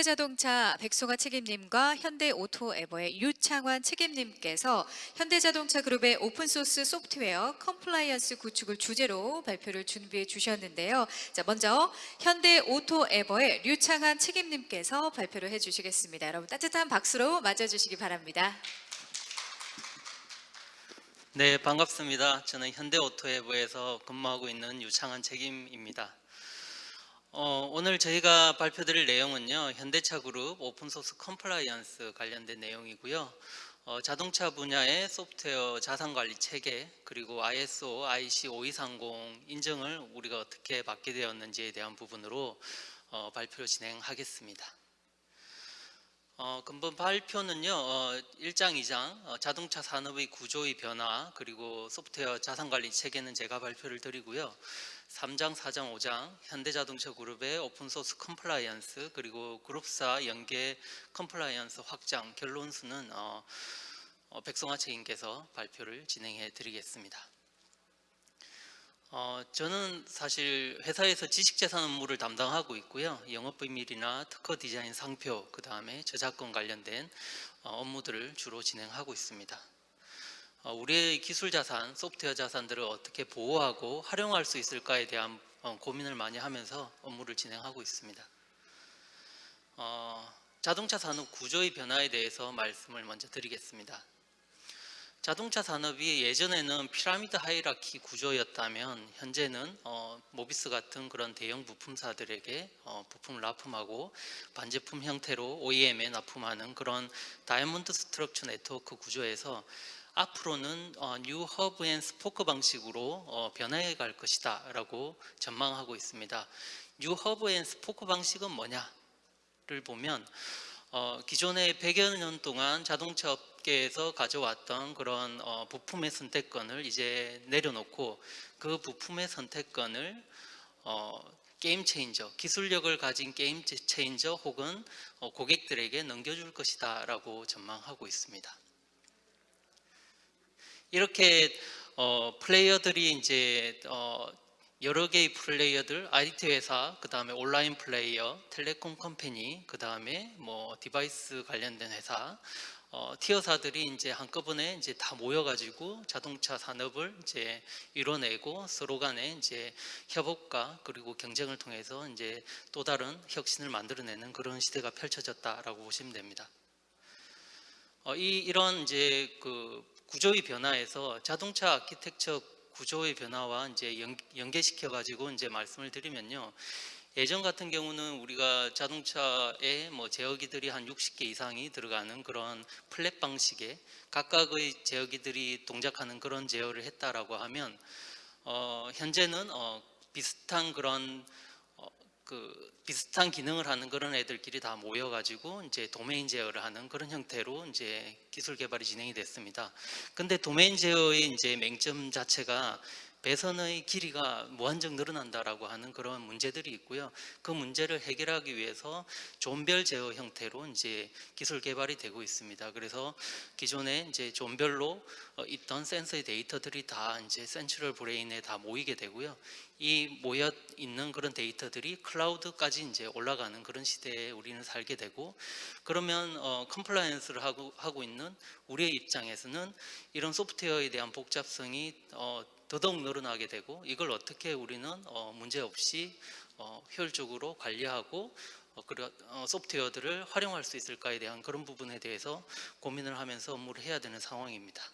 현대자동차 백송아 책임님과 현대오토에버의 유창환 책임님께서 현대자동차 그룹의 open source 소프트웨어 compliance 구축을 주제로 발표를 준비해 주셨는데요. 자, 먼저 현대오토에버의 류창환 책임님께서 발표를 해주시겠습니다. 여러분 따뜻한 박수로 맞아주시기 바랍니다. 네, 반갑습니다. 저는 현대오토에버에서 근무하고 있는 유창환 책임입니다. 어, 오늘 저희가 발표드릴 내용은요. 현대차 그룹 open source compliance 관련된 내용이고요. 어, 자동차 분야의 소프트웨어 자산관리 체계 그리고 ISO IEC 5230 인증을 우리가 어떻게 받게 되었는지에 대한 부분으로 어, 발표를 진행하겠습니다. 어, 금번 발표는요, 어, 1장, 2장, 어, 자동차 산업의 구조의 변화, 그리고 소프트웨어 자산관리 체계는 제가 발표를 드리고요. 3장, 4장, 5장, 현대자동차 그룹의 open source compliance, 그리고 그룹사 연계 compliance 확장, 결론수는 어, 어, 백성화 책임께서 발표를 진행해 드리겠습니다. 어, 저는 사실 회사에서 지식재산 업무를 담당하고 있고요. 영업비밀이나 특허 디자인 상표, 그 다음에 저작권 관련된 어, 업무들을 주로 진행하고 있습니다. 어, 우리의 기술 자산, 소프트웨어 자산들을 어떻게 보호하고 활용할 수 있을까에 대한 어, 고민을 많이 하면서 업무를 진행하고 있습니다. 어, 자동차 산업 구조의 변화에 대해서 말씀을 먼저 드리겠습니다. 자동차 산업이 예전에는 피라미드 하이라키 구조였다면 현재는 어, 모비스 같은 그런 대형 부품사들에게 어, 부품을 납품하고 반제품 형태로 OEM에 납품하는 그런 다이아몬드 structure 네트워크 구조에서 앞으로는 어, new hub and spoke 방식으로 어, 변화해 갈 것이다 라고 전망하고 있습니다. new hub and spoke 방식은 뭐냐를 보면 어, 기존의 100여 년 동안 자동차 업계에서 가져왔던 그런 어, 부품의 선택권을 이제 내려놓고 그 부품의 선택권을 어, game changer, 기술력을 가진 game changer 혹은 어, 고객들에게 넘겨줄 것이다 라고 전망하고 있습니다. 이렇게 어, 플레이어들이 이제 어, 여러 개의 플레이어들, IT 회사, 그 다음에 온라인 플레이어, telecom company, 그 다음에 뭐 device 관련된 회사, 어, tier사들이 이제 한꺼번에 이제 다 모여가지고 자동차 산업을 이제 이뤄내고 서로 간에 이제 협업과 그리고 경쟁을 통해서 이제 또 다른 혁신을 만들어내는 그런 시대가 펼쳐졌다라고 보시면 됩니다. 어, 이 이런 이제 그 구조의 변화에서 자동차 아키텍처 구조의 변화와 이제 연, 연계시켜 가지고 이제 말씀을 드리면요. 예전 같은 경우는 우리가 자동차에 뭐 제어기들이 한 60개 이상이 들어가는 그런 플랫 방식의 각각의 제어기들이 동작하는 그런 제어를 했다라고 하면 어, 현재는 어, 비슷한 그런 어, 그 비슷한 기능을 하는 그런 애들끼리 다 모여가지고 이제 도메인 제어를 하는 그런 형태로 이제 기술 개발이 진행이 됐습니다. 근데 도메인 제어의 이제 맹점 자체가 배선의 길이가 무한정 늘어난다라고 하는 그런 문제들이 있고요. 그 문제를 해결하기 위해서 존별 제어 형태로 이제 기술 개발이 되고 있습니다. 그래서 기존에 이제 zone별로 어, 있던 센서의 데이터들이 다 이제 central brain에 다 모이게 되고요. 이 모여 있는 그런 데이터들이 cloud까지 이제 올라가는 그런 시대에 우리는 살게 되고 그러면 어, compliance를 하고 하고 있는 우리의 입장에서는 이런 소프트웨어에 대한 복잡성이 어, 더더욱 늘어나게 되고 이걸 어떻게 우리는 어, 문제없이 어, 효율적으로 관리하고 어, 그런 어, 소프트웨어들을 활용할 수 있을까에 대한 그런 부분에 대해서 고민을 하면서 업무를 해야 되는 상황입니다.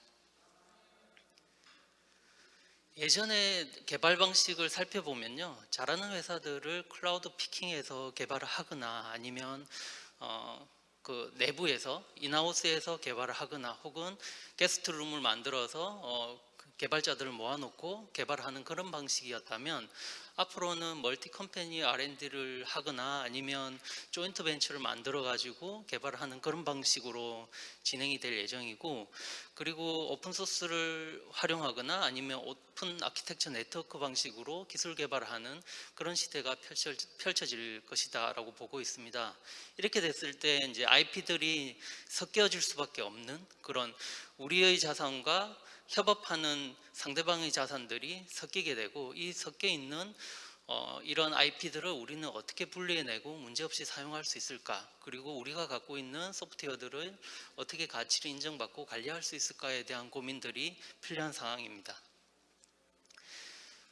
예전에 개발 방식을 살펴보면요 잘하는 회사들을 클라우드 피킹해서 개발을 하거나 아니면 어, 그 내부에서 인하우스에서 개발을 하거나 혹은 게스트룸을 만들어서 어, 개발자들을 모아놓고 개발하는 그런 방식이었다면 앞으로는 multi company R&D를 하거나 아니면 joint venture를 만들어 가지고 개발하는 그런 방식으로 진행이 될 예정이고 그리고 open source를 활용하거나 아니면 open architecture network 방식으로 기술 개발을 하는 그런 시대가 펼쳐, 펼쳐 질 것이다라고 보고 있습니다. 이렇게 됐을 때 이제 IP들이 섞여질 수밖에 없는 그런 우리의 자산과 협업하는 상대방의 자산들이 섞이게 되고 이 섞여 있는 어, 이런 IP들을 우리는 어떻게 분리해내고 문제없이 사용할 수 있을까? 그리고 우리가 갖고 있는 소프트웨어들을 어떻게 가치를 인정받고 관리할 수 있을까에 대한 고민들이 필요한 상황입니다.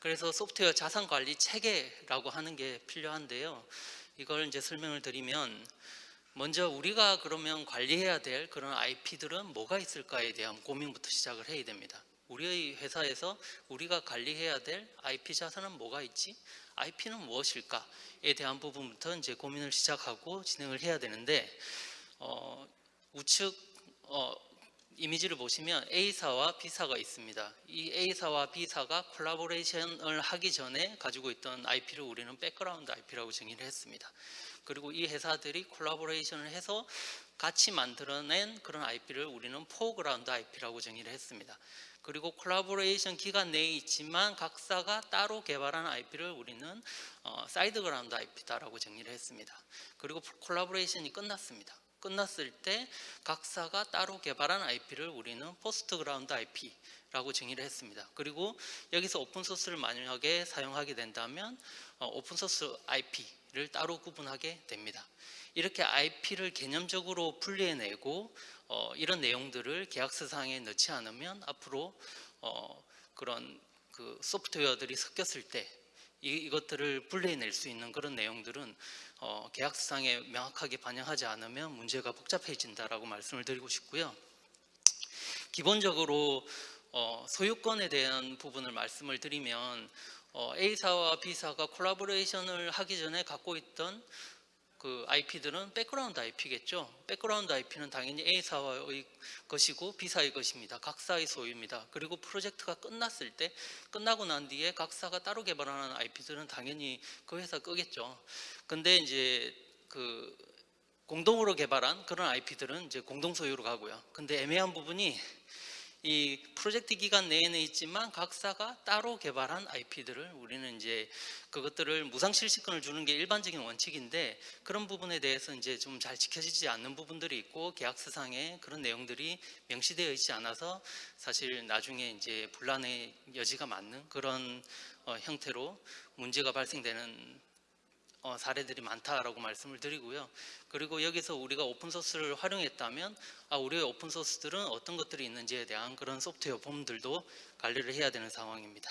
그래서 소프트웨어 자산 관리 체계라고 하는 게 필요한데요. 이걸 이제 설명을 드리면 먼저 우리가 그러면 관리해야 될 그런 IP들은 뭐가 있을까에 대한 고민부터 시작을 해야 됩니다. 우리의 회사에서 우리가 관리해야 될 IP 자산은 뭐가 있지? IP는 무엇일까에 대한 부분부터 이제 고민을 시작하고 진행을 해야 되는데 어, 우측 어, 이미지를 보시면 A사와 B사가 있습니다. 이 A사와 B사가 collaboration을 하기 전에 가지고 있던 IP를 우리는 background IP라고 정의를 했습니다. 그리고 이 회사들이 collaboration을 해서 같이 만들어낸 그런 IP를 우리는 foreground IP라고 정의를 했습니다. 그리고 콜라보레이션 기간 내에 있지만 각사가 따로 개발한 IP를 우리는 어, side ground IP다라고 정의를 했습니다. 그리고 collaboration이 끝났습니다. 끝났을 때 각사가 따로 개발한 IP를 우리는 post ground IP라고 정의를 했습니다. 그리고 여기서 오픈 소스를 만약에 사용하게 된다면 어, 오픈 소스 IP를 따로 구분하게 됩니다. 이렇게 IP를 개념적으로 분리해내고 어, 이런 내용들을 계약서상에 넣지 않으면 앞으로 어, 그런 그 소프트웨어들이 섞였을 때 이, 이것들을 분리해낼 수 있는 그런 내용들은 어, 계약서상에 명확하게 반영하지 않으면 문제가 복잡해진다라고 말씀을 드리고 싶고요. 기본적으로 어, 소유권에 대한 부분을 말씀을 드리면 어, A사와 B사가 콜라보레이션을 하기 전에 갖고 있던 그 IP들은 background IP겠죠. background IP는 당연히 A사의 것이고 B사의 것입니다. 각사의 소유입니다. 그리고 프로젝트가 끝났을 때 끝나고 난 뒤에 각사가 따로 개발하는 IP들은 당연히 그 회사 꺼겠죠. 근데 이제 그 공동으로 개발한 그런 IP들은 이제 공동 소유로 가고요. 근데 애매한 부분이 이 프로젝트 기간 내에는 있지만 각사가 따로 개발한 IP들을 우리는 이제 그것들을 무상 실시권을 주는 게 일반적인 원칙인데 그런 부분에 대해서 이제 좀 잘 지켜지지 않는 부분들이 있고 계약서상에 그런 내용들이 명시되어 있지 않아서 사실 나중에 이제 분란의 여지가 많은 그런 어, 형태로 문제가 발생되는 어, 사례들이 많다라고 말씀을 드리고요. 그리고 여기서 우리가 오픈소스를 활용했다면 아, 우리의 오픈소스들은 어떤 것들이 있는지에 대한 그런 소프트웨어 범들도 관리를 해야 되는 상황입니다.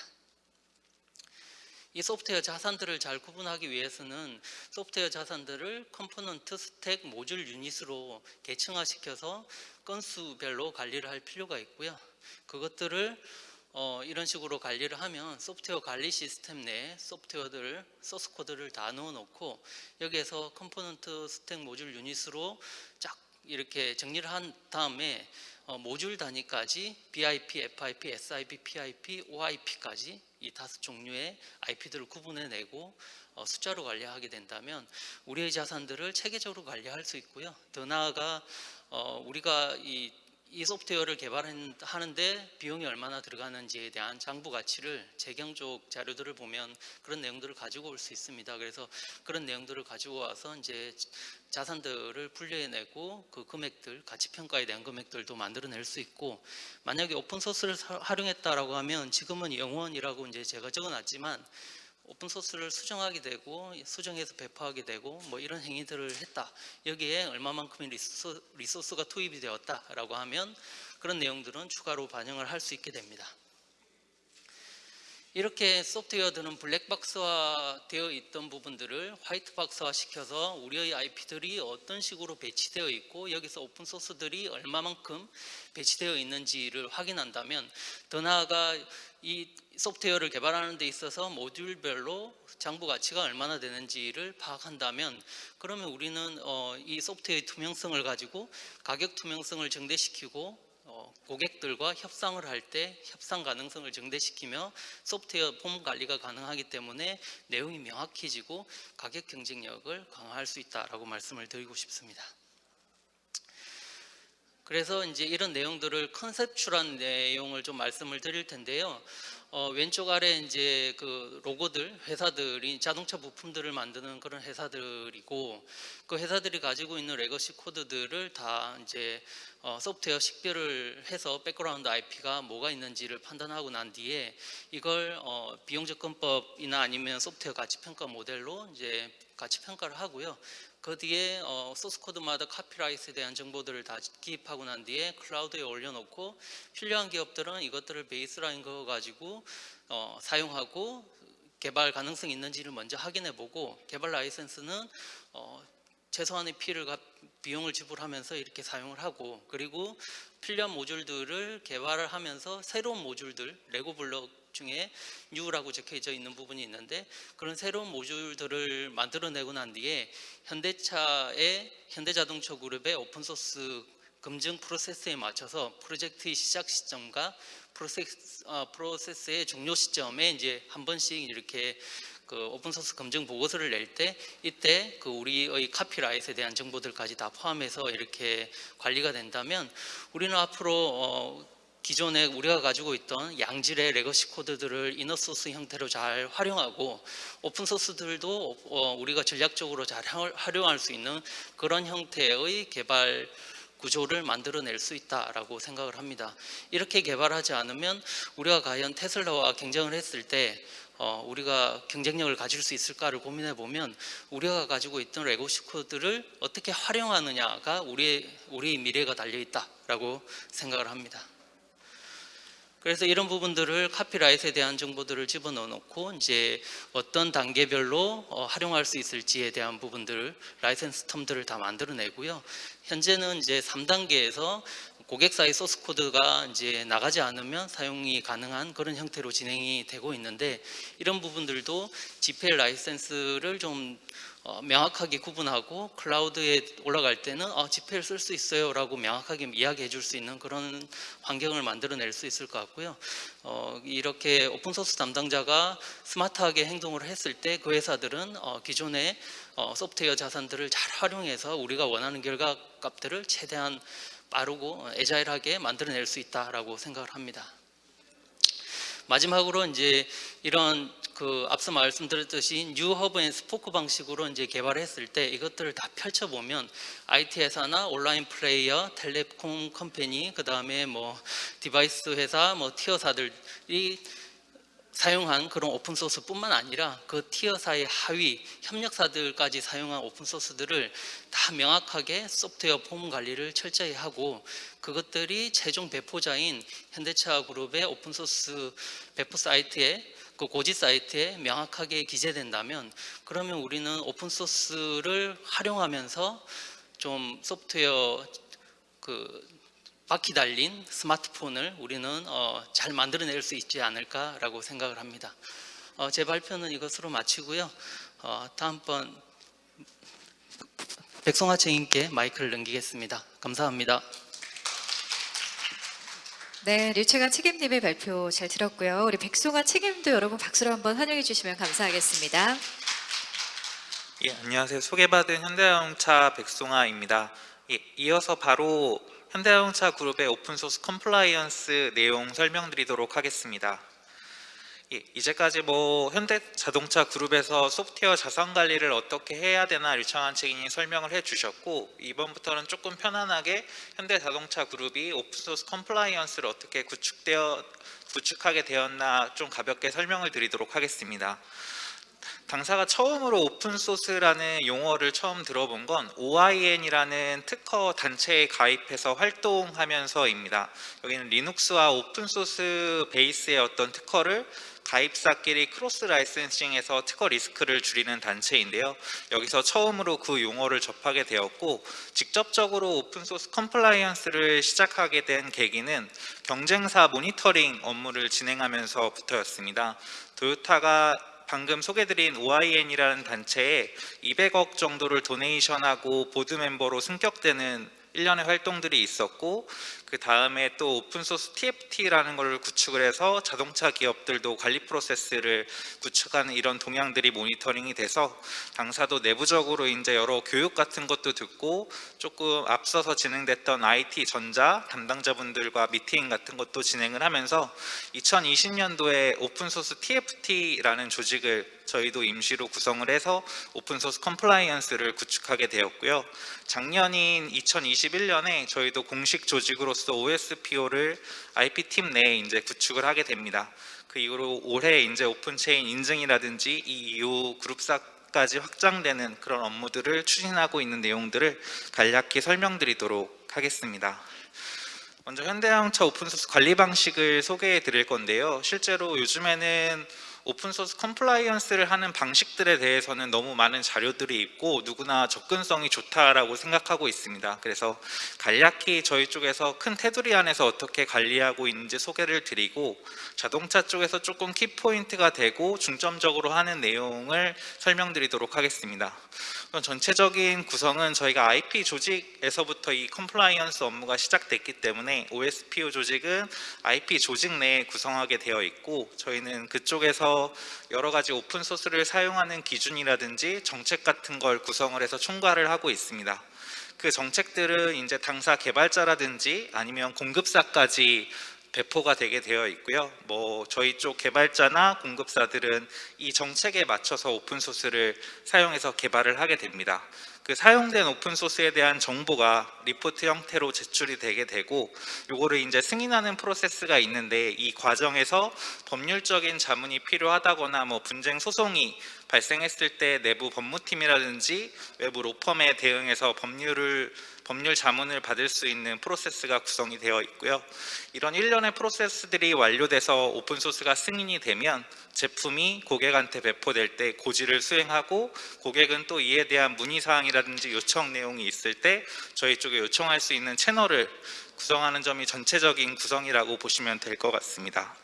이 소프트웨어 자산들을 잘 구분하기 위해서는 소프트웨어 자산들을 component, 스택, 모듈 유닛으로 계층화시켜서 건수별로 관리를 할 필요가 있고요. 그것들을 어, 이런 식으로 관리를 하면 소프트웨어 관리 시스템 내에 소프트웨어들 소스 코드를 다 넣어 놓고 여기에서 component 스택 모듈 유닛으로 쫙 이렇게 정리를 한 다음에 어, 모듈 단위까지 BIP, FIP, SIP, PIP, OIP까지 이 다섯 종류의 IP들을 구분해내고 어, 숫자로 관리하게 된다면 우리의 자산들을 체계적으로 관리할 수 있고요. 더 나아가 어, 우리가 이 이 소프트웨어를 개발하는데 비용이 얼마나 들어가는지에 대한 장부 가치를 재경 쪽 자료들을 보면 그런 내용들을 가지고 올 수 있습니다. 그래서 그런 내용들을 가지고 와서 이제 자산들을 분류해내고 그 금액들, 가치 평가에 대한 금액들도 만들어낼 수 있고 만약에 오픈 소스를 활용했다라고 하면 지금은 영원이라고 이제 제가 적어놨지만 오픈 소스를 수정하게 되고 수정해서 배포하게 되고 뭐 이런 행위들을 했다. 여기에 얼마만큼의 resource, resource 가 투입이 되었다라고 하면 그런 내용들은 추가로 반영을 할 수 있게 됩니다. 이렇게 소프트웨어들은 블랙박스화 되어 있던 부분들을 white box화 시켜서 우리의 IP들이 어떤 식으로 배치되어 있고 여기서 오픈소스들이 얼마만큼 배치되어 있는지를 확인한다면 더 나아가 이 소프트웨어를 개발하는 데 있어서 모듈별로 장부 가치가 얼마나 되는지를 파악한다면 그러면 우리는 어, 이 소프트웨어의 투명성을 가지고 가격 투명성을 증대시키고 어, 고객들과 협상을 할 때 협상 가능성을 증대시키며 소프트웨어 폼 관리가 가능하기 때문에 내용이 명확해지고 가격 경쟁력을 강화할 수 있다라고 말씀을 드리고 싶습니다. 그래서 이제 이런 내용들을 conceptual한 내용을 좀 말씀을 드릴 텐데요. 어, 왼쪽 아래 이제 그 로고들 회사들이 자동차 부품들을 만드는 그런 회사들이고 그 회사들이 가지고 있는 legacy 코드들을 다 이제 어, 소프트웨어 식별을 해서 background IP가 뭐가 있는지를 판단하고 난 뒤에 이걸 어, 비용 접근법이나 아니면 소프트웨어 가치 평가 모델로 이제 가치 평가를 하고요. 그 뒤에 어, 소스 코드마다 카피라이트에 대한 정보들을 다 기입하고 난 뒤에 클라우드에 올려놓고 필요한 기업들은 이것들을 베이스라인 그어 가지고 어, 사용하고 개발 가능성이 있는지를 먼저 확인해 보고 개발 라이센스는 어, 최소한의 피를 가- 비용을 지불하면서 이렇게 사용을 하고 그리고 필요한 모듈들을 개발을 하면서 새로운 모듈들 레고 블록 중에 U라고 적혀져 있는 부분이 있는데 그런 새로운 모듈들을 만들어내고 난 뒤에 현대차의 현대자동차 그룹의 오픈소스 검증 프로세스에 맞춰서 프로젝트의 시작 시점과 프로세스, 어, 프로세스의 종료 시점에 이제 한 번씩 이렇게 그 오픈소스 검증 보고서를 낼 때 이때 그 우리의 copyright에 대한 정보들까지 다 포함해서 이렇게 관리가 된다면 우리는 앞으로 어, 기존에 우리가 가지고 있던 양질의 legacy 코드들을 inner source 형태로 잘 활용하고 오픈소스들도 어, 우리가 전략적으로 잘 활- 활용할 수 있는 그런 형태의 개발 구조를 만들어낼 수 있다라고 생각을 합니다. 이렇게 개발하지 않으면 우리가 과연 테슬라와 경쟁을 했을 때 어, 우리가 경쟁력을 가질 수 있을까를 고민해 보면 우리가 가지고 있던 레고시 코드를 어떻게 활용하느냐가 우리의 우리의 미래가 달려 있다라고 생각을 합니다. 그래서 이런 부분들을 copyright에 대한 정보들을 집어넣어 놓고 이제 어떤 단계별로 어, 활용할 수 있을지에 대한 부분들을 license term들을 다 만들어내고요. 현재는 이제 3단계에서 고객사의 소스 코드가 이제 나가지 않으면 사용이 가능한 그런 형태로 진행이 되고 있는데 이런 부분들도 GPL license를 좀 어, 명확하게 구분하고 클라우드에 올라갈 때는 어, GPL 쓸수 있어요 라고 명확하게 이야기해 줄 수 있는 그런 환경을 만들어낼 수 있을 것 같고요. 어, 이렇게 오픈소스 담당자가 스마트하게 행동을 했을 때 그 회사들은 어, 기존의 어, 소프트웨어 자산들을 잘 활용해서 우리가 원하는 결과 값들을 최대한 빠르고 어, agile하게 만들어낼 수 있다라고 생각을 합니다. 마지막으로 이제 이런 그 앞서 말씀드렸듯이 new hub and spoke 방식으로 이제 개발했을 때 이것들을 다 펼쳐 보면 IT 회사나 온라인 플레이어, telecom company, 그 다음에 뭐 device 회사, 뭐 tier사들이 사용한 그런 오픈 소스뿐만 아니라 그 tier사의 하위 협력사들까지 사용한 오픈 소스들을 다 명확하게 소프트웨어 BOM 관리를 철저히 하고 그것들이 최종 배포자인 현대차 그룹의 오픈 소스 배포 사이트에 그 고지 사이트에 명확하게 기재된다면 그러면 우리는 오픈 소스를 활용하면서 좀 소프트웨어 그 바퀴 달린 스마트폰을 우리는 어, 잘 만들어낼 수 있지 않을까라고 생각을 합니다. 어, 제 발표는 이것으로 마치고요. 어, 다음번 백송아 책임께 마이크를 넘기겠습니다. 감사합니다. 네, 류채관 책임님의 발표 잘 들었고요. 우리 백송아 책임도 여러분 박수로 한번 환영해 주시면 감사하겠습니다. 예, 안녕하세요. 소개받은 현대자동차 백송아입니다. 예, 이어서 바로 현대자동차 그룹의 오픈소스 compliance 내용 설명드리도록 하겠습니다. 예, 이제까지 뭐 현대자동차 그룹에서 소프트웨어 자산 관리를 어떻게 해야 되나 류창한 책임이 설명을 해주셨고 이번부터는 조금 편안하게 현대자동차 그룹이 오픈소스 compliance를 어떻게 구축되어 구축하게 되었나 좀 가볍게 설명을 드리도록 하겠습니다. 당사가 처음으로 오픈소스라는 용어를 처음 들어본 건 OIN이라는 특허 단체에 가입해서 활동하면서입니다. 여기는 리눅스와 오픈소스 베이스의 어떤 특허를 가입사끼리 cross licensing해서 특허 리스크를 줄이는 단체인데요. 여기서 처음으로 그 용어를 접하게 되었고 직접적으로 오픈소스 compliance를 시작하게 된 계기는 경쟁사 모니터링 업무를 진행하면서부터였습니다. 토요타가 방금 소개드린 OIN이라는 단체에 200억 정도를 donation하고 board member로 승격되는 일련의 활동들이 있었고 그 다음에 또 오픈소스 TFT라는 걸 구축을 해서 자동차 기업들도 관리 프로세스를 구축하는 이런 동향들이 모니터링이 돼서 당사도 내부적으로 이제 여러 교육 같은 것도 듣고 조금 앞서서 진행됐던 IT 전자 담당자분들과 미팅 같은 것도 진행을 하면서 2020년도에 open source TFT라는 조직을 저희도 임시로 구성을 해서 open source compliance를 구축하게 되었고요. 작년인 2021년에 저희도 공식 조직으로서 OSPO를 IP팀 내에 이제 구축을 하게 됩니다. 그 이후로 올해 이제 OpenChain 인증이라든지 이 이후 그룹사 까지 확장되는 그런 업무들을 추진하고 있는 내용들을 간략히 설명드리도록 하겠습니다. 먼저 현대자동차 open source 관리 방식을 소개해 드릴 건데요. 실제로 요즘에는 open source compliance를 하는 방식들에 대해서는 너무 많은 자료들이 있고 누구나 접근성이 좋다라고 생각하고 있습니다. 그래서 간략히 저희 쪽에서 큰 테두리 안에서 어떻게 관리하고 있는지 소개를 드리고 자동차 쪽에서 조금 키포인트가 되고 중점적으로 하는 내용을 설명드리도록 하겠습니다. 전체적인 구성은 저희가 IP 조직에서부터 이 compliance 업무가 시작됐기 때문에 OSPO 조직은 IP 조직 내에 구성하게 되어 있고 저희는 그쪽에서 여러 가지 open source를 사용하는 기준이라든지 정책 같은 걸 구성을 해서 총괄을 하고 있습니다. 그 정책들은 이제 당사 개발자라든지 아니면 공급사까지 배포가 되게 되어 있고요. 뭐 저희 쪽 개발자나 공급사들은 이 정책에 맞춰서 open source를 사용해서 개발을 하게 됩니다. 그 사용된 open source에 대한 정보가 리포트 형태로 제출이 되게 되고 요거를 이제 승인하는 프로세스가 있는데 이 과정에서 법률적인 자문이 필요하다거나 뭐 분쟁 소송이 발생했을 때 내부 법무팀이라든지 외부 로펌에 대응해서 법률을 법률 자문을 받을 수 있는 프로세스가 구성이 되어 있고요. 이런 일련의 프로세스들이 완료돼서 오픈소스가 승인이 되면 제품이 고객한테 배포될 때 고지를 수행하고 고객은 또 이에 대한 문의사항이라든지 요청 내용이 있을 때 저희 쪽에 요청할 수 있는 채널을 구성하는 점이 전체적인 구성이라고 보시면 될 것 같습니다.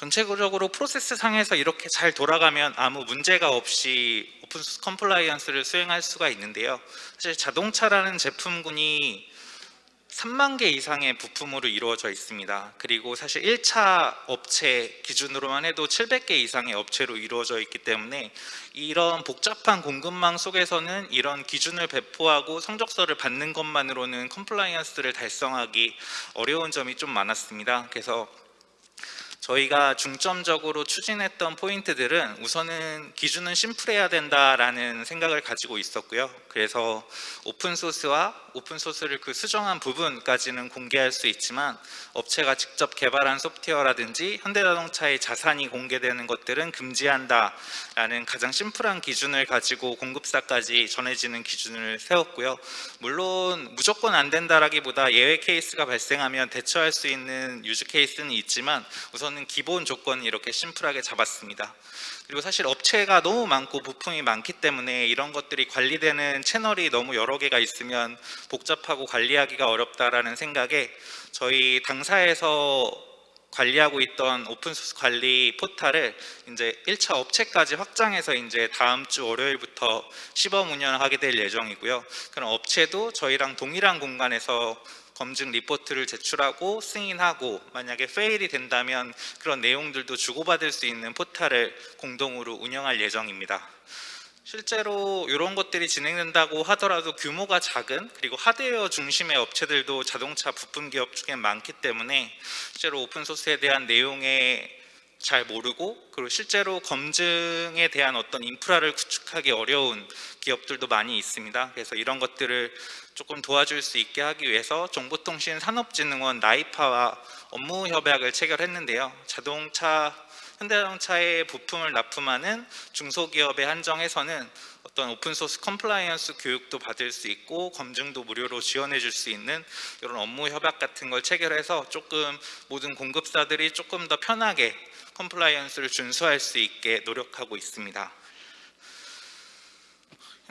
전체적으로 프로세스 상에서 이렇게 잘 돌아가면 아무 문제가 없이 open source compliance를 수행할 수가 있는데요. 사실 자동차라는 제품군이 3만 개 이상의 부품으로 이루어져 있습니다. 그리고 사실 1차 업체 기준으로만 해도 700개 이상의 업체로 이루어져 있기 때문에 이런 복잡한 공급망 속에서는 이런 기준을 배포하고 성적서를 받는 것만으로는 compliance를 달성하기 어려운 점이 좀 많았습니다. 그래서 저희가 중점적으로 추진했던 포인트들은 우선은 기준은 심플해야 된다라는 생각을 가지고 있었고요. 그래서 open source와 open source를 그 수정한 부분까지는 공개할 수 있지만 업체가 직접 개발한 소프트웨어라든지 현대자동차의 자산이 공개되는 것들은 금지한다라는 가장 심플한 기준을 가지고 공급사까지 전해지는 기준을 세웠고요. 물론 무조건 안 된다라기보다 예외 케이스가 발생하면 대처할 수 있는 use case는 있지만 우선은 기본 조건이 이렇게 심플하게 잡았습니다. 그리고 사실 업체가 너무 많고 부품이 많기 때문에 이런 것들이 관리되는 채널이 너무 여러 개가 있으면 복잡하고 관리하기가 어렵다라는 생각에 저희 당사에서 관리하고 있던 open source 관리 포탈을 이제 1차 업체까지 확장해서 이제 다음 주 월요일부터 시범 운영하게 될 예정이고요. 그럼 업체도 저희랑 동일한 공간에서 검증 리포트를 제출하고 승인하고 만약에 fail이 된다면 그런 내용들도 주고받을 수 있는 포탈을 공동으로 운영할 예정입니다. 실제로 이런 것들이 진행된다고 하더라도 규모가 작은 그리고 하드웨어 중심의 업체들도 자동차 부품 기업 중에 많기 때문에 실제로 open source에 대한 내용에 잘 모르고 그리고 실제로 검증에 대한 어떤 인프라를 구축하기 어려운 기업들도 많이 있습니다. 그래서 이런 것들을 조금 도와줄 수 있게 하기 위해서 정보통신산업진흥원 NIPA와 업무 협약을 체결했는데요. 자동차 현대자동차의 부품을 납품하는 중소기업에 한정해서는 어떤 open source compliance 교육도 받을 수 있고 검증도 무료로 지원해 줄 수 있는 이런 업무 협약 같은 걸 체결해서 조금 모든 공급사들이 조금 더 편하게 compliance를 준수할 수 있게 노력하고 있습니다.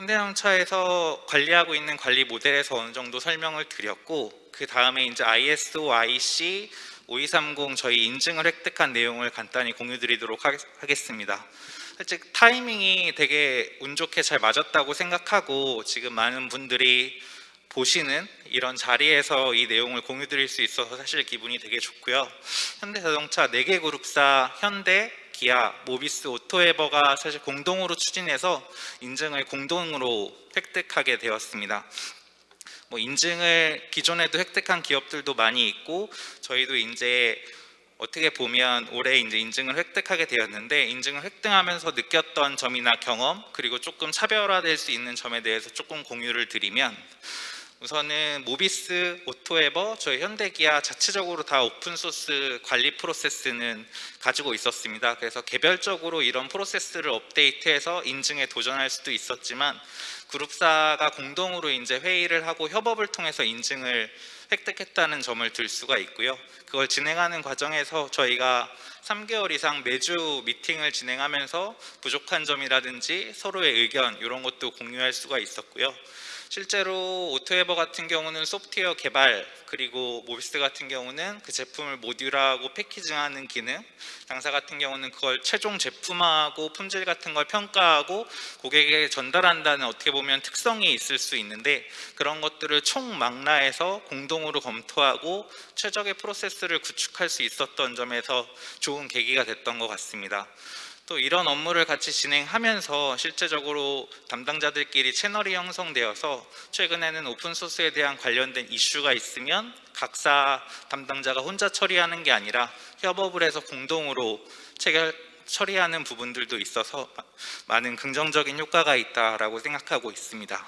현대자동차에서 관리하고 있는 관리 모델에서 어느 정도 설명을 드렸고 그 다음에 이제 ISO, IC 5230 저희 인증을 획득한 내용을 간단히 공유 드리도록 하겠습니다. 사실 타이밍이 되게 운 좋게 잘 맞았다고 생각하고 지금 많은 분들이 보시는 이런 자리에서 이 내용을 공유 드릴 수 있어서 사실 기분이 되게 좋고요. 현대자동차 4개 그룹사 현대, 기아, 모비스, 오토에버가 사실 공동으로 추진해서 인증을 공동으로 획득하게 되었습니다. 뭐 인증을 기존에도 획득한 기업들도 많이 있고 저희도 이제 어떻게 보면 올해 이제 인증을 획득하게 되었는데 인증을 획득하면서 느꼈던 점이나 경험 그리고 조금 차별화될 수 있는 점에 대해서 조금 공유를 드리면 우선은 모비스, 오토에버, 저희 현대기아 자체적으로 다 open source 관리 프로세스는 가지고 있었습니다. 그래서 개별적으로 이런 프로세스를 업데이트해서 인증에 도전할 수도 있었지만 그룹사가 공동으로 이제 회의를 하고 협업을 통해서 인증을 획득했다는 점을 들 수가 있고요. 그걸 진행하는 과정에서 저희가 3개월 이상 매주 미팅을 진행하면서 부족한 점이라든지 서로의 의견 이런 것도 공유할 수가 있었고요. 실제로 오토에버 같은 경우는 소프트웨어 개발 그리고 모비스 같은 경우는 그 제품을 모듈화하고 패키징하는 기능 당사 같은 경우는 그걸 최종 제품화하고 품질 같은 걸 평가하고 고객에게 전달한다는 어떻게 보면 특성이 있을 수 있는데 그런 것들을 총망라해서 공동으로 검토하고 최적의 프로세스를 구축할 수 있었던 점에서 좋은 계기가 됐던 것 같습니다. 또 이런 업무를 같이 진행하면서 실제적으로 담당자들끼리 채널이 형성되어서 최근에는 오픈소스에 대한 관련된 이슈가 있으면 각사 담당자가 혼자 처리하는 게 아니라 협업을 해서 공동으로 체결 처리하는 부분들도 있어서 많은 긍정적인 효과가 있다라고 생각하고 있습니다.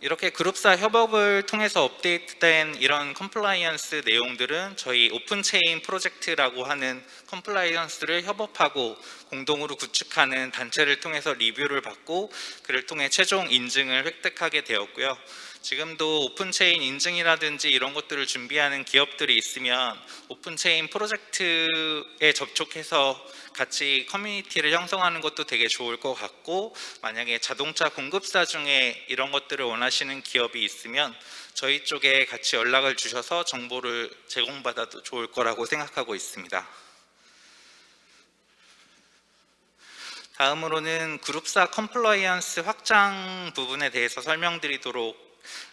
이렇게 그룹사 협업을 통해서 업데이트된 이런 compliance 내용들은 저희 OpenChain 프로젝트라고 하는 compliance를 협업하고 공동으로 구축하는 단체를 통해서 리뷰를 받고 그를 통해 최종 인증을 획득하게 되었고요. 지금도 OpenChain 인증이라든지 이런 것들을 준비하는 기업들이 있으면 OpenChain 프로젝트에 접촉해서 같이 커뮤니티를 형성하는 것도 되게 좋을 것 같고 만약에 자동차 공급사 중에 이런 것들을 원하시는 기업이 있으면 저희 쪽에 같이 연락을 주셔서 정보를 제공받아도 좋을 거라고 생각하고 있습니다. 다음으로는 그룹사 compliance 확장 부분에 대해서 설명드리도록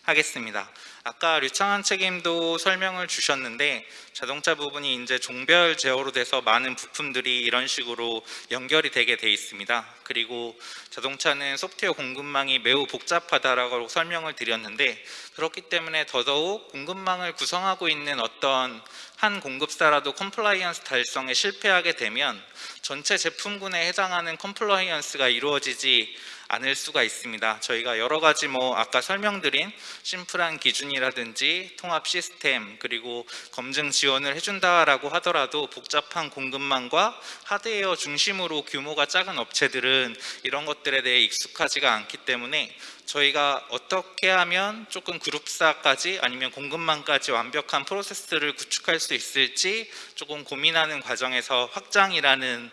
하겠습니다. 아까 류창한 책임도 설명을 주셨는데 자동차 부분이 이제 zone별 제어로 돼서 많은 부품들이 이런 식으로 연결이 되게 돼 있습니다. 그리고 자동차는 소프트웨어 공급망이 매우 복잡하다라고 설명을 드렸는데 그렇기 때문에 더더욱 공급망을 구성하고 있는 어떤 한 공급사라도 compliance 달성에 실패하게 되면 전체 제품군에 해당하는 compliance가 이루어지지 않을 수가 있습니다. 저희가 여러 가지 뭐 아까 설명드린 심플한 기준이라든지 통합 시스템 그리고 검증 지원을 해준다라고 하더라도 복잡한 공급망과 하드웨어 중심으로 규모가 작은 업체들은 이런 것들에 대해 익숙하지가 않기 때문에 저희가 어떻게 하면 조금 그룹사까지 아니면 공급망까지 완벽한 프로세스를 구축할 수 있을지 조금 고민하는 과정에서 확장이라는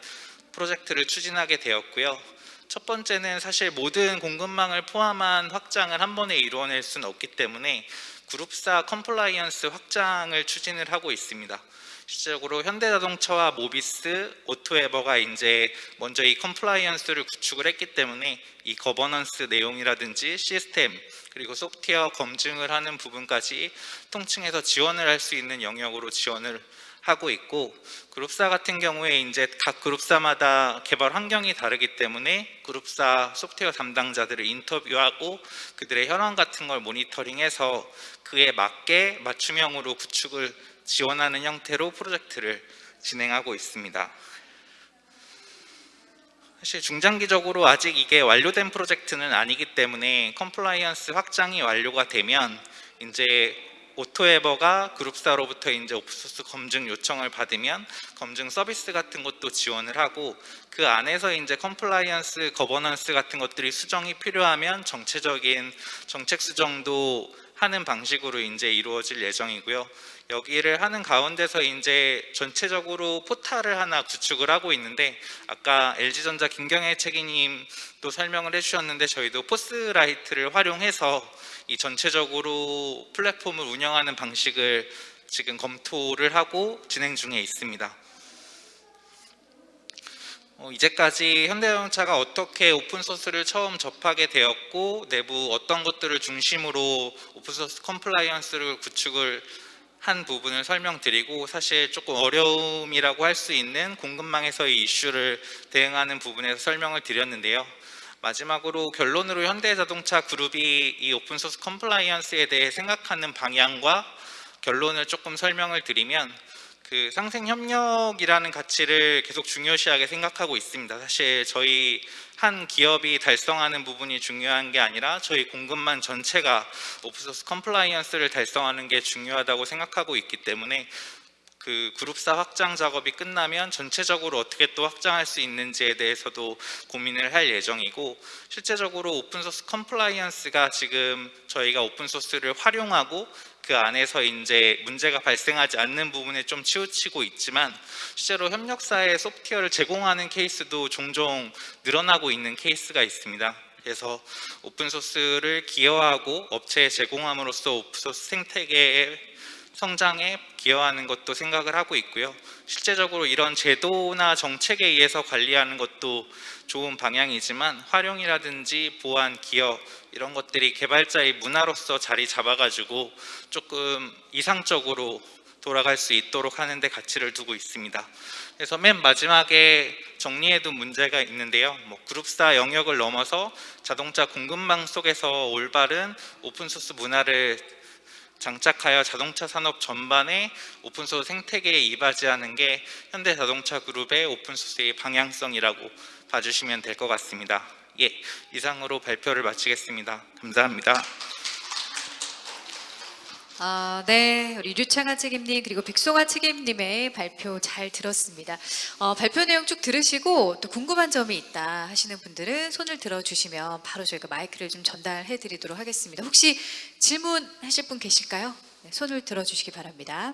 프로젝트를 추진하게 되었고요. 첫 번째는 사실 모든 공급망을 포함한 확장을 한 번에 이루어낼 수는 없기 때문에 그룹사 compliance 확장을 추진을 하고 있습니다. 실질적으로 현대자동차와 모비스, 오토에버가 이제 먼저 이 compliance를 구축을 했기 때문에 이 거버넌스 내용이라든지 시스템 그리고 소프트웨어 검증을 하는 부분까지 통칭해서 지원을 할 수 있는 영역으로 지원을 하고 있고 그룹사 같은 경우에 이제 각 그룹사마다 개발 환경이 다르기 때문에 그룹사 소프트웨어 담당자들을 인터뷰하고 그들의 현황 같은 걸 모니터링해서 그에 맞게 맞춤형으로 구축을 지원하는 형태로 프로젝트를 진행하고 있습니다. 사실 중장기적으로 아직 이게 완료된 프로젝트는 아니기 때문에 compliance 확장이 완료가 되면 이제 오토에버가 그룹사로부터 이제 open source 검증 요청을 받으면 검증 서비스 같은 것도 지원을 하고 그 안에서 이제 compliance governance 같은 것들이 수정이 필요하면 전체적인 정책 수정도 하는 방식으로 이제 이루어질 예정이고요. 여기를 하는 가운데서 이제 전체적으로 포탈을 하나 구축을 하고 있는데 아까 LG전자 김경애 책임님도 설명을 해주셨는데 저희도 FOSSLight를 활용해서 이 전체적으로 플랫폼을 운영하는 방식을 지금 검토를 하고 진행 중에 있습니다. 어, 이제까지 현대자동차가 어떻게 open source를 처음 접하게 되었고 내부 어떤 것들을 중심으로 open source compliance를 구축을 한 부분을 설명드리고 사실 조금 어려움이라고 할 수 있는 공급망에서의 이슈를 대응하는 부분에서 설명을 드렸는데요. 마지막으로 결론으로 현대자동차 그룹이 이 open source compliance에 대해 생각하는 방향과 결론을 조금 설명을 드리면 그 상생 협력이라는 가치를 계속 중요시하게 생각하고 있습니다. 사실 저희 한 기업이 달성하는 부분이 중요한 게 아니라 저희 공급망 전체가 open source compliance를 달성하는 게 중요하다고 생각하고 있기 때문에 그 그룹사 확장 작업이 끝나면 전체적으로 어떻게 또 확장할 수 있는지에 대해서도 고민을 할 예정이고 실제적으로 open source compliance가 지금 저희가 open source를 활용하고 그 안에서 이제 문제가 발생하지 않는 부분에 좀 치우치고 있지만 실제로 협력사에 소프트웨어를 제공하는 케이스도 종종 늘어나고 있는 케이스가 있습니다. 그래서 open source를 기여하고 업체에 제공함으로써 open source 생태계의 성장에 기여하는 것도 생각을 하고 있고요. 실제적으로 이런 제도나 정책에 의해서 관리하는 것도 좋은 방향이지만 활용이라든지 보안, 기여 이런 것들이 개발자의 문화로서 자리 잡아가지고 조금 이상적으로 돌아갈 수 있도록 하는 데 가치를 두고 있습니다. 그래서 맨 마지막에 정리해둔 문제가 있는데요. 뭐 그룹사 영역을 넘어서 자동차 공급망 속에서 올바른 오픈소스 문화를 장착하여 자동차 산업 전반에 오픈소스 생태계에 이바지하는 게 현대자동차 그룹의 오픈소스의 방향성이라고 봐주시면 될 것 같습니다. 예, 이상으로 발표를 마치겠습니다. 감사합니다. 아, 네, 우리 류창한 책임님 그리고 백송아 책임님의 발표 잘 들었습니다. 어, 발표 내용 쭉 들으시고 또 궁금한 점이 있다 하시는 분들은 손을 들어주시면 바로 저희가 마이크를 좀 전달해 드리도록 하겠습니다. 혹시 질문하실 분 계실까요? 네, 손을 들어주시기 바랍니다.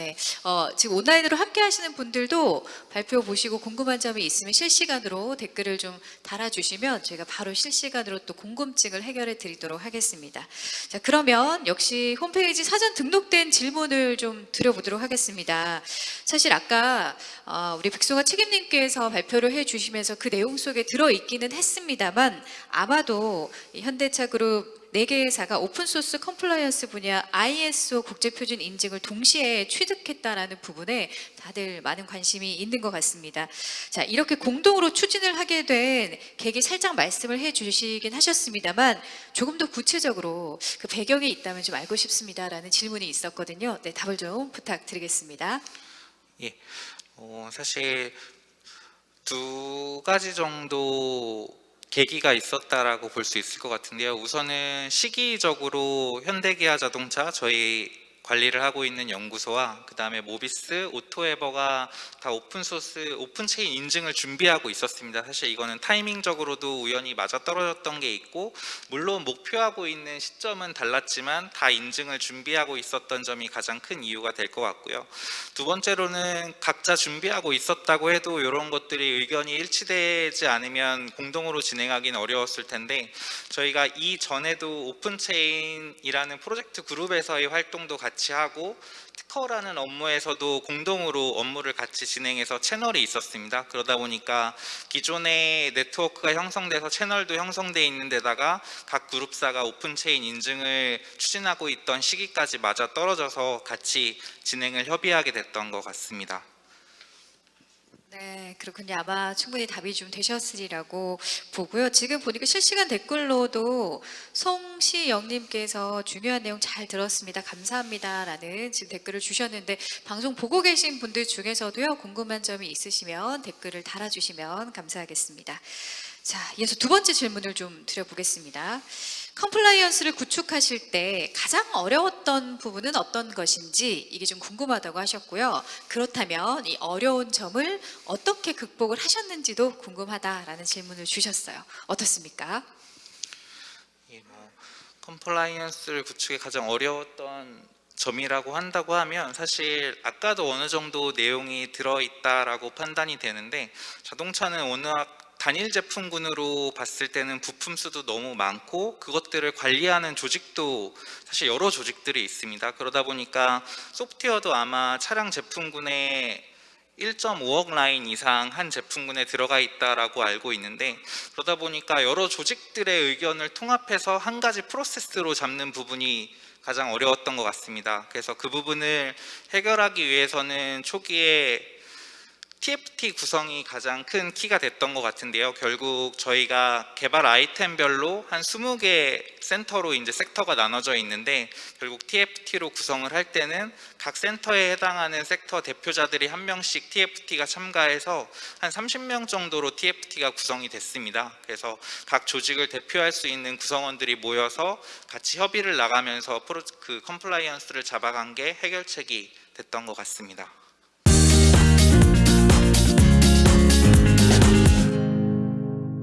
네, 어, 지금 온라인으로 함께 하시는 분들도 발표 보시고 궁금한 점이 있으면 실시간으로 댓글을 좀 달아주시면 저희가 바로 실시간으로 또 궁금증을 해결해 드리도록 하겠습니다. 자, 그러면 역시 홈페이지 사전 등록된 질문을 좀 드려보도록 하겠습니다. 사실 아까 어, 우리 백송아 책임님께서 발표를 해 주시면서 그 내용 속에 들어있기는 했습니다만 아마도 이 현대차 그룹 네 개의 회사가 open source compliance 분야 ISO 국제표준 인증을 동시에 취득했다라는 부분에 다들 많은 관심이 있는 것 같습니다. 자, 이렇게 공동으로 추진을 하게 된 계기 살짝 말씀을 해 주시긴 하셨습니다만 조금 더 구체적으로 그 배경이 있다면 좀 알고 싶습니다라는 질문이 있었거든요. 네, 답을 좀 부탁드리겠습니다. 예, 어, 사실 두 가지 정도 계기가 있었다라고 볼 수 있을 것 같은데요. 우선은 시기적으로 현대기아 자동차 저희 관리를 하고 있는 연구소와 그 다음에 모비스, 오토에버가 다 open source, OpenChain 인증을 준비하고 있었습니다. 사실 이거는 타이밍적으로도 우연히 맞아떨어졌던 게 있고 물론 목표하고 있는 시점은 달랐지만 다 인증을 준비하고 있었던 점이 가장 큰 이유가 될 것 같고요. 두 번째로는 각자 준비하고 있었다고 해도 이런 것들이 의견이 일치되지 않으면 공동으로 진행하기는 어려웠을 텐데 저희가 이전에도 OpenChain이라는 프로젝트 그룹에서의 활동도 같이 하고 특허라는 업무에서도 공동으로 업무를 같이 진행해서 채널이 있었습니다. 그러다 보니까 기존의 네트워크가 형성돼서 채널도 형성돼 있는 데다가 각 그룹사가 OpenChain 인증을 추진하고 있던 시기까지 맞아 떨어져서 같이 진행을 협의하게 됐던 것 같습니다. 네, 그렇군요. 아마 충분히 답이 좀 되셨으리라고 보고요. 지금 보니까 실시간 댓글로도 송시영님께서 중요한 내용 잘 들었습니다. 감사합니다라는 지금 댓글을 주셨는데 방송 보고 계신 분들 중에서도요 궁금한 점이 있으시면 댓글을 달아주시면 감사하겠습니다. 자, 이어서 두 번째 질문을 좀 드려보겠습니다. compliance를 구축하실 때 가장 어려웠던 부분은 어떤 것인지 이게 좀 궁금하다고 하셨고요. 그렇다면 이 어려운 점을 어떻게 극복을 하셨는지도 궁금하다라는 질문을 주셨어요. 어떻습니까? 예, 뭐 compliance를 구축에 가장 어려웠던 점이라고 한다고 하면 사실 아까도 어느 정도 내용이 들어있다라고 판단이 되는데 자동차는 워낙 단일 제품군으로 봤을 때는 부품 수도 너무 많고 그것들을 관리하는 조직도 사실 여러 조직들이 있습니다. 그러다 보니까 소프트웨어도 아마 차량 제품군에 1.5억 라인 이상 한 제품군에 들어가 있다라고 알고 있는데 그러다 보니까 여러 조직들의 의견을 통합해서 한 가지 프로세스로 잡는 부분이 가장 어려웠던 것 같습니다. 그래서 그 부분을 해결하기 위해서는 초기에 TFT 구성이 가장 큰 키가 됐던 것 같은데요. 결국 저희가 개발 아이템별로 한 20개 센터로 이제 섹터가 나눠져 있는데 결국 TFT로 구성을 할 때는 각 센터에 해당하는 섹터 대표자들이 한 명씩 TFT가 참가해서 한 30명 정도로 TFT가 구성이 됐습니다. 그래서 각 조직을 대표할 수 있는 구성원들이 모여서 같이 협의해 나가면서 프로 그 컴플라이언스를 잡아간 게 해결책이 됐던 것 같습니다.